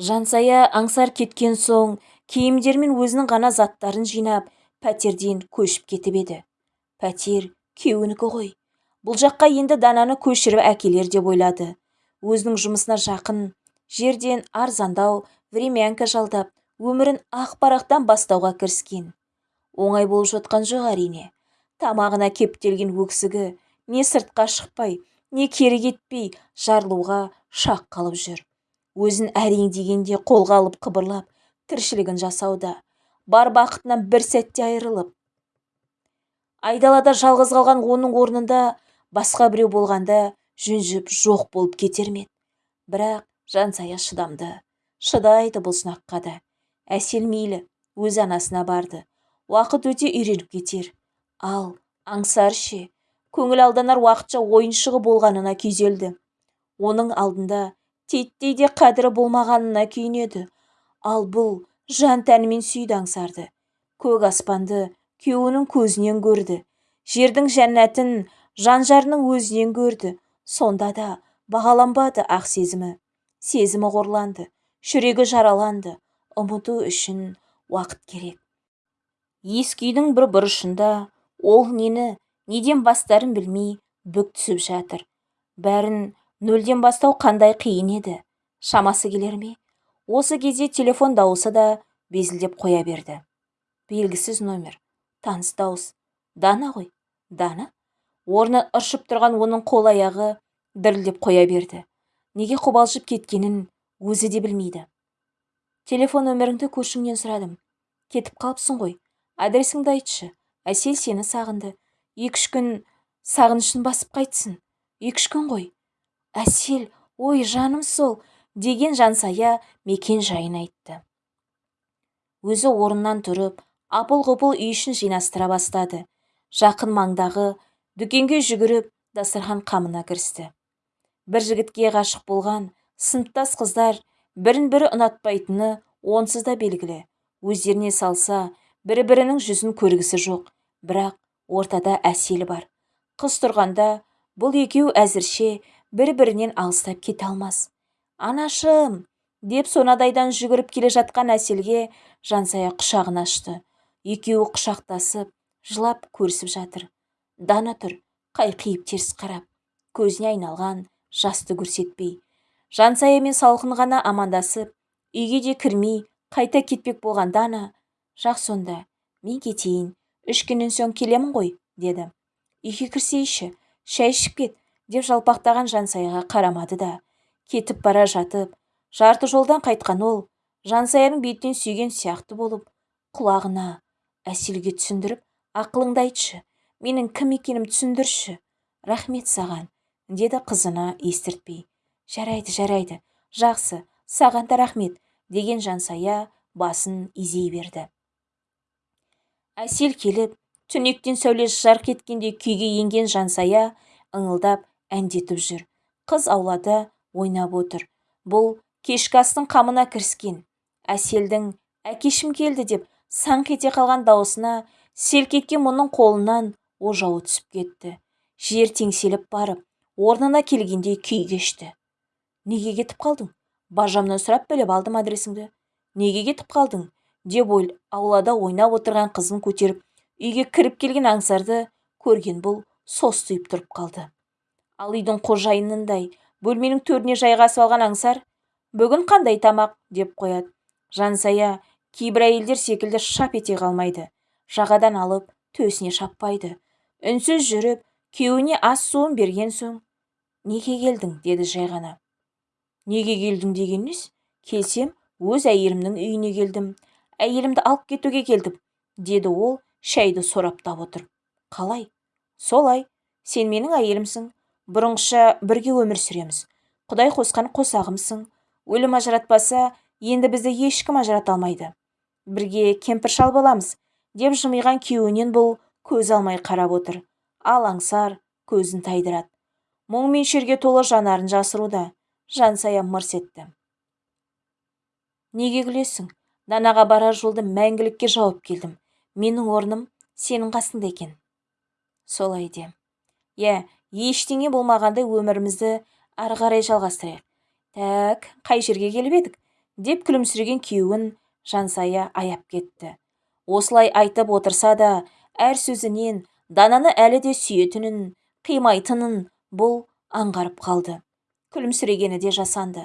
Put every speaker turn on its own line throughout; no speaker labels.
жансая аңсар кеткен соң киімдер мен өзінің ғана заттарын жинап пәтерден көшіп кетіп еді. Пәтер күйеуінікі ғой. Бұл жаққа енді дананы көшіріп әкелер деп ойлады. Өзінің жұмысына жақын жерден арзандау времянка жалдап өмірін ақ парақтан бастауға кіріскен. Оңай болып жатқан жоқ әрине. Тамағына кептелген өксігі не сыртқа шықпай не кері кетпей жарылуға шақ қалып жүр. Өзін әрең дегенде қолға алып қыбырлап тіршілігін жасауда бар бақытынан бір сәтте айырылып. Айдалада жалғыз қалған оның орнында басқа біреу болғанда жүнжіп жоқ болып кетер ме бірақ жансая шыдамды. Шыдайды бұл сынаққа да. Әсел мейлі өз анасына барды. Уақыт өте үйреніп кетер. Ал аңсар ше көңіл алданар уақытша ойыншығы болғанына күйзелді. Оның алдында титтей де қадірі болмағанына күйінеді. Ал бұл жан тәнімен сүйді аңсарды көк аспанды күйеуінің көзінен көрді. Жердің жәннатын жан жарының өзінен көрді. Сонда да бағаланбады ақ сезімі. Сезімі қорланды жүрегі жараланды. Ұмыту үшін уақыт керек. Ескі үйдің бір бұрышында ол нені неден бастарын білмей бүк түсіп жатыр. Бәрін нөлден бастау қандай қиын еді? Шамасы келер ме? Осы кезде телефон дауысы да безілдеп қоя берді. Белгісіз номер. Таныс дауыс. Дана ғой. Дана? Орны ыршып тұрған оның қол аяғы дірілдеп қоя берді. Неге қобалжып кеткенін өзі де білмейді. Телефон нөміріңді көршіңнен сұрадым. Кетіп қалыпсың ғой. Адресіңді айтшы. Әсел сені сағынды. Екі-үш күн сағынышын басып қайтсын. Екі-үш күн ғой. Әсел ой жаным сол деген жансая мекен жайын айтты. Өзі орнынан тұрып апыл-ғұпыл үй ішін жинастыра бастады. Жақын маңдағы дүкенге жүгіріп дастархан қамына кірісті. Бір жігітке ғашық болған сыныптас қыздар бірін-бірі ұнатпайтыны онсыз да белгілі. Өздеріне салса бір-бірінің жүзін көргісі жоқ. Бірақ ортада әсел бар. Қыз тұрғанда бұл екеу әзірше бір-бірінен алыстап кете алмас. Анашым! деп сонадайдан жүгіріп келе жатқан әселге жансая құшағын ашты. Екеуі құшақтасып жылап көрісіп жатыр. Дана тұр қайқиып теріс қарап көзіне айналған жасты көрсетпей жансаямен салқын ғана амандасып үйге де кірмей қайта кетпек болған дана жақсы онда мен кетейін үш күннен соң келемін ғой деді. Үйге кірсейші шай ішіп кет деп жалпақтаған жансаяға қарамады да кетіп бара жатып жарты жолдан қайтқан ол жансаяның бетінен сүйген сияқты болып құлағына әселге түсіндіріп ақылыңды айтшы менің кім екенімді түсіндірші рахмет саған деді қызына естіртпей. Жарайды жарайды жақсы саған да рахмет деген жансая басын изей берді. Әсел келіп түнектен сәулесі жарқ еткендей күйге енген жансая ыңылдап әндетіп жүр қыз аулада ойнап отыр. Бұл кешкі астың қамына кіріскен. Әселдің әкешім келді деп саңқ ете қалған даусына селк еткен мұның қолынан ожауы түсіп кетті. Жер теңселіп барып орнына келгендей күй кешті. Неге кетіп қалдың? Бажамнан сұрап біліп алдым адресіңді неге кетіп қалдың? деп ой аулада ойнап отырған қызын көтеріп үйге кіріп келген аңсарды көрген бұл состиып тұрып қалды. Ал үйдің қожайынындай. Бөлменің төріне жайғасып алған аңсар бүгін қандай тамақ? деп қояды. Жансая кейбір әйелдер секілді шап ете қалмайды. Жағадан алып төсіне шаппайды. Үнсіз жүріп күйеуіне ас суын берген соң неге келдің? деді жай ғана неге келдің? деген келсем өз әйелімнің үйіне келдім. Әйелімді алып кетуге келдім деді ол шәйді сораптап отырып қалай? Солай. Сен менің әйелімсің. Бұрынғыша бірге өмір сүреміз. Құдай қосқан қосағымсың. Өлім ажыратпаса енді бізді ешкім ажырата алмайды. Бірге кемпір шал боламыз деп жымиған күйеуінен бұл көз алмай қарап отыр. Ал аңсар көзін тайдырады. Мұң мен шерге толы жанарын жасыруда жансая мырс етті. Неге күлесің? Данаға барар жолды мәңгілікке жауып келдім. Менің орным сенің қасыңда екен. Солай де. Иә ештеңе болмағандай өмірімізді ары қарай жалғастырайық. Тәк қай жерге келіп едік? деп күлімсіреген күйеуін жансая аяп кетті. Осылай айтып отырса да әр сөзінен дананы әлі де сүйетінін қимайтынын бұл аңғарып қалды. Күлімсірегені де жасанды.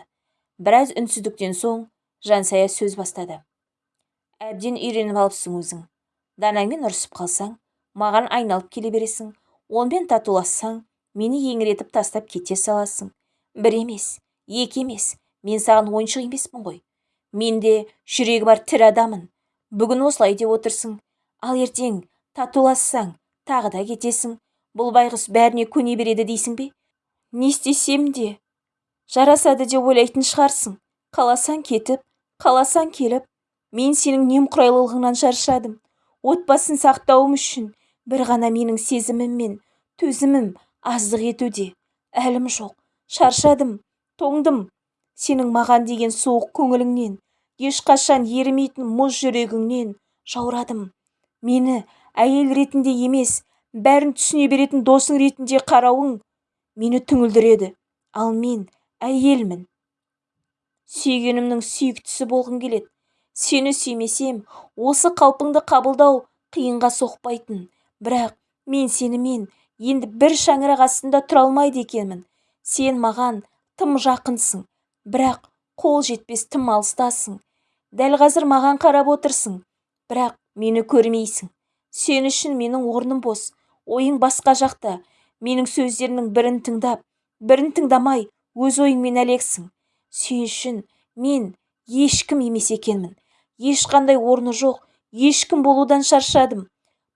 Біраз үнсіздіктен соң жансая сөз бастады. Әбден үйреніп алыпсың өзің. Данаңмен ұрысып қалсаң маған айналып келе бересің. Онымен татулассаң мені еңіретіп тастап кете саласың. Бір емес екі емес мен саған ойыншық емеспін ғой. Менде жүрегі бар тірі адаммын бүгін осылай деп отырсың. Ал ертең татулассаң тағы да кетесің. Бұл байғұс бәріне көне береді дейсің бе? Не істесем де? Жарасады деп ойлайтын шығарсың. Қаласаң кетіп қаласаң келіп. Мен сенің немқұрайлылығыңнан шаршадым отбасын сақтауым үшін бір ғана менің сезімім мен төзімім аздық етуде. Әлім жоқ шаршадым тоңдым. Сенің маған деген суық көңіліңнен ешқашан ерімейтін мұз жүрегіңнен жаурадым. Мені әйел ретінде емес бәрін түсіне беретін досың ретінде қарауың мені түңілдіреді. Ал мен әйелмін. Сүйгенімнің сүйіктісі болғым келеді. Сені сүймесем осы қалпыңды қабылдау қиынға соқпайтын бірақ мен сенімен енді бір шаңырақ астында тұра алмайды екенмін. Сен маған тым жақынсың бірақ қол жетпес тым алыстасың. Дәл қазір маған қарап отырсың бірақ мені көрмейсің. Сен үшін менің орным бос ойың басқа жақта. Менің сөздерімнің бірін тыңдап бірін тыңдамай өз ойыңмен әлексің. Сен үшін мен ешкім емес екенмін. Ешқандай орны жоқ ешкім болудан шаршадым.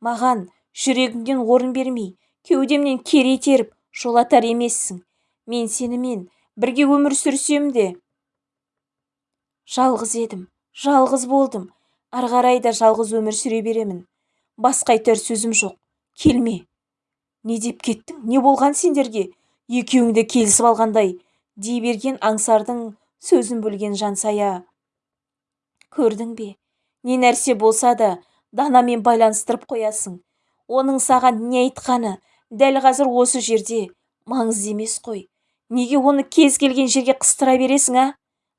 Маған жүрегіңнен орын бермей кеудемнен кере теріп жолатар емессің. Мен сенімен бірге өмір сүрсем де жалғыз едім жалғыз болдым. Ары қарай да жалғыз өмір сүре беремін. Басқа айтар сөзім жоқ. Келме. Не деп кеттің не болған сендерге? Екеуің де келісіп алғандай дей берген аңсардың сөзін бөлген жансая. Көрдің бе? Не нәрсе болса да данамен байланыстырып қоясың. Оның саған не айтқаны? Дәл қазір осы жерде. Маңызды емес қой. Неге оны кез келген жерге қыстыра бересің а?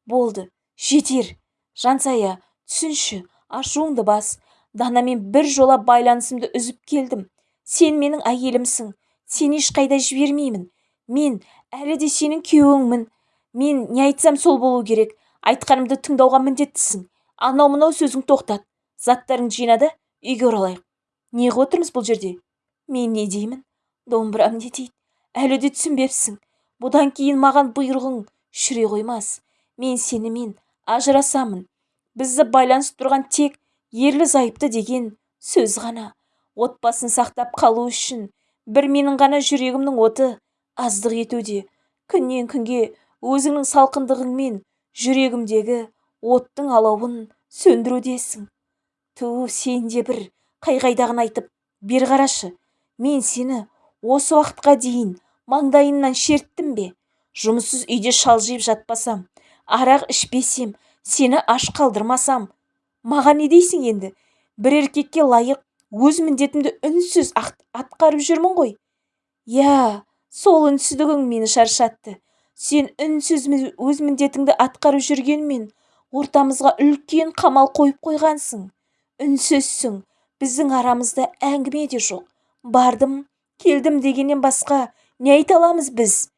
Болды жетер. Жансая түсінші ашуыңды бас. Данамен бір жола байланысымды үзіп келдім. Сен менің әйелімсің. Сені ешқайда жібермеймін. Мен әлі де сенің күйеуіңмін. Мен не айтсам сол болу керек. Айтқанымды тыңдауға міндеттісің. Анау мынау сөзің тоқтат. Заттарыңды жина да үйге оралайық. Неғып отырмыз бұл жерде? Мен не деймін? Домбырам не дейді. Әлі де түсінбепсің. Бұдан кейін маған бұйрығың жүре қоймас. Мен сенімен ажырасамын. Бізді байланысып тұрған тек ерлі зайыпты деген сөз ғана. Отбасын сақтап қалу үшін бір менің ғана жүрегімнің оты аздық етуде. Күннен күнге өзіңнің салқындығыңмен жүрегімдегі оттың алауын сөндірудесің. Ту сен де бір қай-қайдағыны айтып бер қарашы. Мен сені осы уақытқа дейін маңдайымнан шерттім бе? Жұмыссыз үйде шалжиып жатпасам арақ ішпесем сені аш қалдырмасам маған не дейсің енді? Бір еркекке лайық өз міндетімді үнсіз атқарып жүрмін ғой. Иә сол үнсіздігің мені шаршатты. Сен үнсіз өз міндетіңді атқарып жүргенмен ортамызға үлкен қамал қойып қойғансың. Үнсізсің біздің арамызда әңгіме де жоқ. Бардым келдім дегеннен басқа не айта аламыз біз?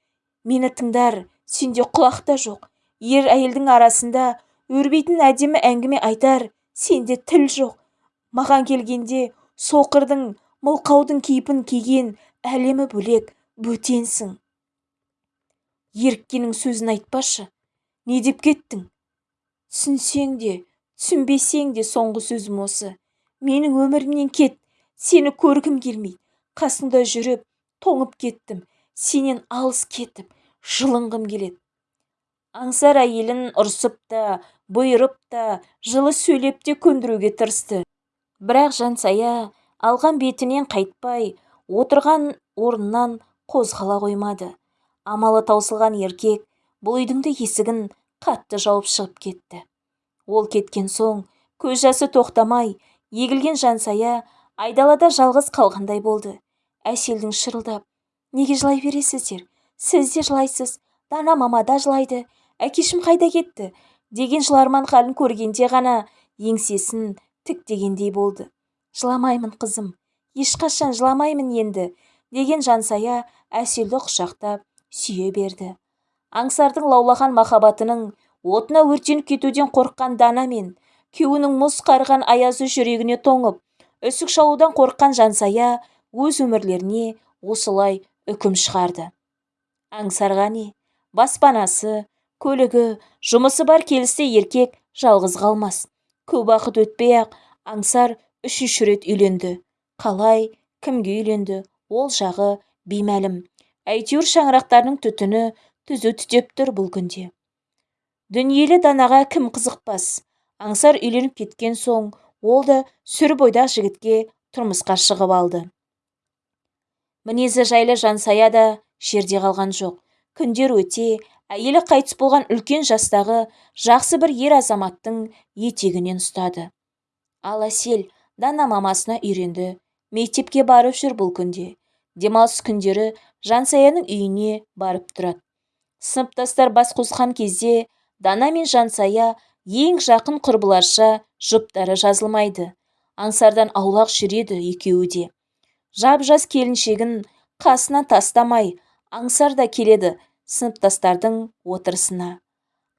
Мені тыңдар сенде құлақ та жоқ. Ер әйелдің арасында өрбейтін әдемі әңгіме айтар сенде тіл жоқ. Маған келгенде соқырдың мылқаудың кейпін киген әлемі бөлек бөтенсің. Еріккеннің сөзін айтпашы. Не деп кеттің? Түсінсең де түсінбесең де соңғы сөзім осы. Менің өмірімнен кет сені көргім келмейді қасыңда жүріп тоңып кеттім сенен алыс кетіп жылынғым келеді. Аңсар әйелін ұрсып та бұйырып та жылы сөйлеп те көндіруге тырысты. Бірақ жансая алған бетінен қайтпай отырған орнынан қозғала қоймады. Амалы таусылған еркек бұл үйдің де есігін қатты жауып шығып кетті. Ол кеткен соң көз жасы тоқтамай егілген жансая айдалада жалғыз қалғандай болды. Әселдің шырылдап неге жылай бересіздер? Сіз де жылайсыз. Дана мама да жылайды. Әкешім қайда кетті? деген жыларман халін көргенде ғана еңсесін тіктегендей болды. Жыламаймын қызым. Ешқашан жыламаймын енді деген жансая әселді құшақтап сүйе берді. Аңсардың лаулаған махаббатының отына өртеніп кетуден қорыққан дана мен күйеуінің мұз қарыған аязы жүрегіне тоңып үсік шалудан қорыққан жансая өз өмірлеріне осылай үкім шығарды. Аңсарға не баспанасы көлігі жұмысы бар келісті еркек жалғыз қалмас. Көп уақыт өтпей-ақ аңсар үшінші рет үйленді. Қалай кімге үйленді ол жағы беймәлім. Әйтеуір шаңырақтарының түтіні түзу түтеп тұр бұл күнде. Дүниелі данаға кім қызықпас? Аңсар үйленіп кеткен соң ол да сүр бойдақ жігітке тұрмысқа шығып алды. Мінезі жайлы жансая да жерде қалған жоқ. Күндер өте әйелі қайтыс болған үлкен жастағы жақсы бір ер азаматтың етегінен ұстады. Ал әсел дана мамасына үйренді мектепке барып жүр бұл күнде. Демалыс күндері жансаяның үйіне барып тұрады. Сыныптастар бас қосқан кезде дана мен жансая ең жақын құрбыларша жұптары жазылмайды. Аңсардан аулақ жүреді екеуі де. Жап-жас келіншегін қасынан тастамай аңсар да келеді сыныптастардың отырысына.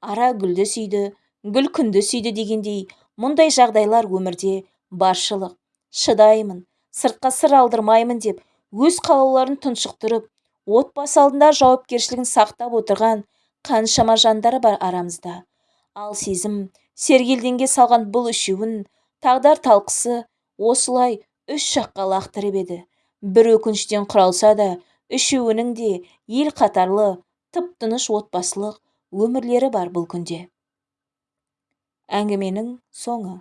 Ара гүлді сүйді гүл күнді сүйді дегендей мұндай жағдайлар өмірде баршылық. Шыдаймын сыртқа сыр алдырмаймын деп өз қалауларын тұншықтырып отбасы алдында жауапкершілігін сақтап отырған қаншама жандар бар арамызда. Ал сезім сергелдеңге салған бұл үшеуін тағдар талқысы осылай үш жаққа лақтырып еді. Бір өкініштен құралса да үшеуінің де ел қатарлы тып-тыныш отбасылық өмірлері бар бұл күнде. Әңгіменің соңы.